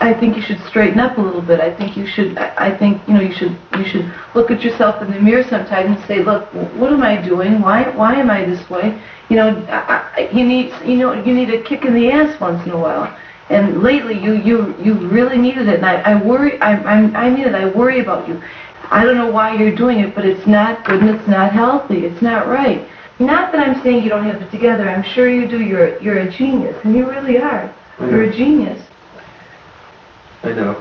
I think you should straighten up a little bit. I think you should, I I think, you know, you should, you should look at yourself in the mirror sometime and say, look, what am I doing? Why, why am I this way? You know, I, I, you need, you know, you need a kick in the ass once in a while. And lately, you, you, you really needed it. And I, I worry, I, I'm, I need it. I worry about you. I don't know why you're doing it, but it's not good and it's not healthy. It's not right. Not that I'm saying you don't have it together. I'm sure you do. You're, you're a genius, and you really are. You're a mm. genius. 所以呢，